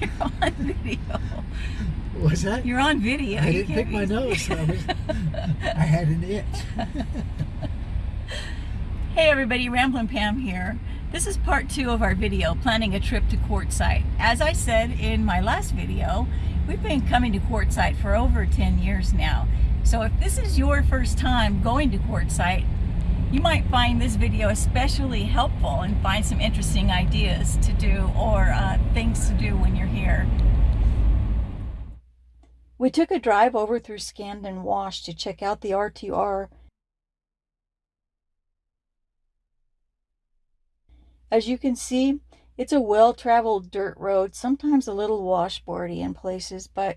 You're on video. Was that? You're on video. I You didn't pick my nose. So I, was, I had an itch. Hey everybody, Ramblin' Pam here. This is part two of our video, planning a trip to Quartzsite. As I said in my last video, we've been coming to Quartzsite for over 10 years now. So if this is your first time going to Quartzsite, you might find this video especially helpful and find some interesting ideas to do or uh, things to do when you're here. We took a drive over through Scaddan Wash to check out the RTR As you can see, it's a well-traveled dirt road, sometimes a little washboardy in places, but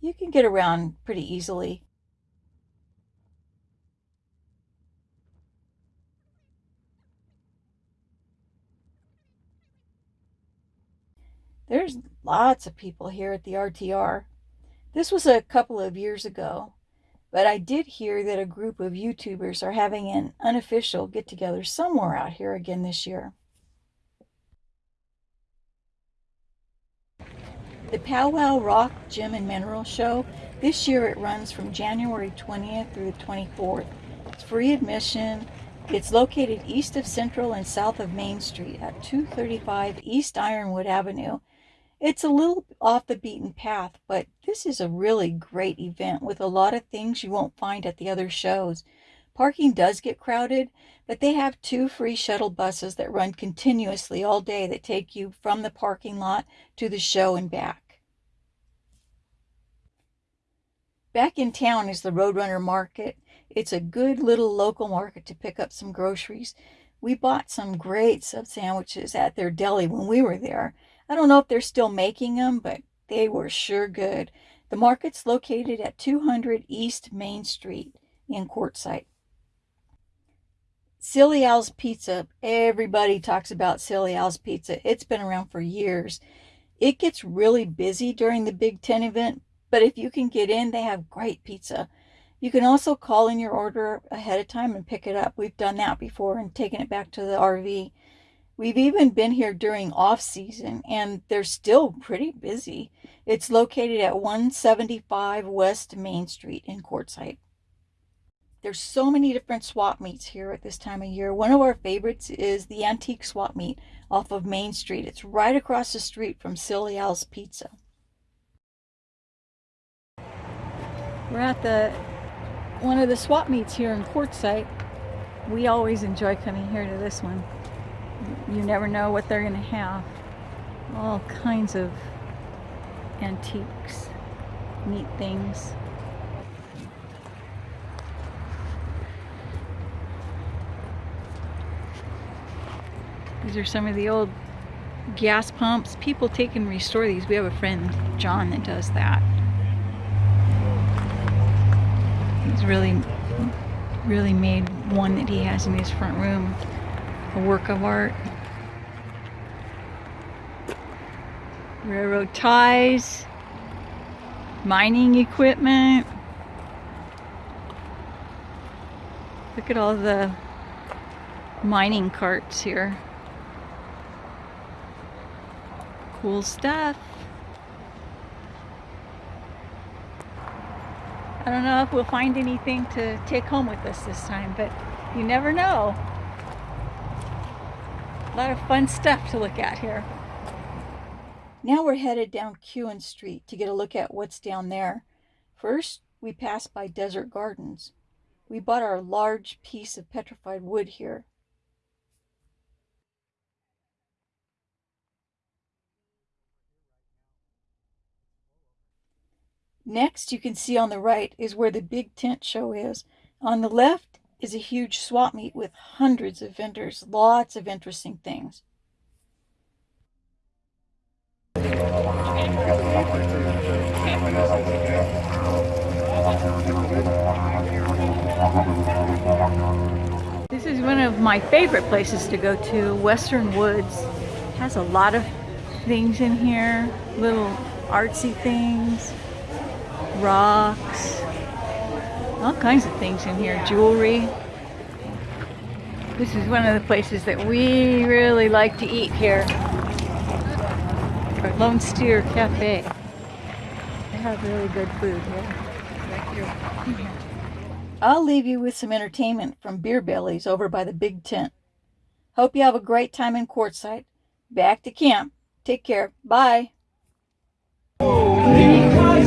you can get around pretty easily. There's lots of people here at the RTR. This was a couple of years ago, but I did hear that a group of YouTubers are having an unofficial get-together somewhere out here again this year. The Powwow Rock Gem and Mineral Show, this year it runs from January 20th through the 24th. It's free admission. It's located east of Central and south of Main Street at 235 East Ironwood Avenue. It's a little off the beaten path, but this is a really great event with a lot of things you won't find at the other shows. Parking does get crowded, but they have two free shuttle buses that run continuously all day that take you from the parking lot to the show and back. Back in town is the Roadrunner Market. It's a good little local market to pick up some groceries. We bought some great sub sandwiches at their deli when we were there. I don't know if they're still making them, but they were sure good. The market's located at 200 East Main Street in Quartzsite. Silly Al's Pizza. Everybody talks about Silly Al's Pizza. It's been around for years. It gets really busy during the Big Tent event, but if you can get in, they have great pizza. You can also call in your order ahead of time and pick it up. We've done that before and taken it back to the RV. We've even been here during off season and they're still pretty busy. It's located at 175 West Main Street in Quartzsite. There's so many different swap meets here at this time of year. One of our favorites is the Antique Swap Meet off of Main Street. It's right across the street from Silly Al's Pizza. We're at the one of the swap meets here in Quartzsite. We always enjoy coming here to this one. You never know what they're going to have. All kinds of antiques, neat things. These are some of the old gas pumps. People take and restore these. We have a friend, John, that does that. He's really, really made one that he has in his front room a work of art. Railroad ties, mining equipment. Look at all the mining carts here. Cool stuff. I don't know if we'll find anything to take home with us this time, but you never know. A lot of fun stuff to look at here. Now we're headed down Kuehn Street to get a look at what's down there. First, we pass by Desert Gardens. We bought our large piece of petrified wood here. Next, you can see on the right is where the big tent show is. On the left is a huge swap meet with hundreds of vendors, lots of interesting things. This is one of my favorite places to go to, Western Woods. has a lot of things in here, little artsy things, rocks, all kinds of things in here, jewelry. This is one of the places that we really like to eat here. or Lone Steer Cafe. They have really good food here. Thank you. I'll leave you with some entertainment from Beer Bellies over by the Big Tent. Hope you have a great time in Quartzsite. Back to camp. Take care. Bye. Because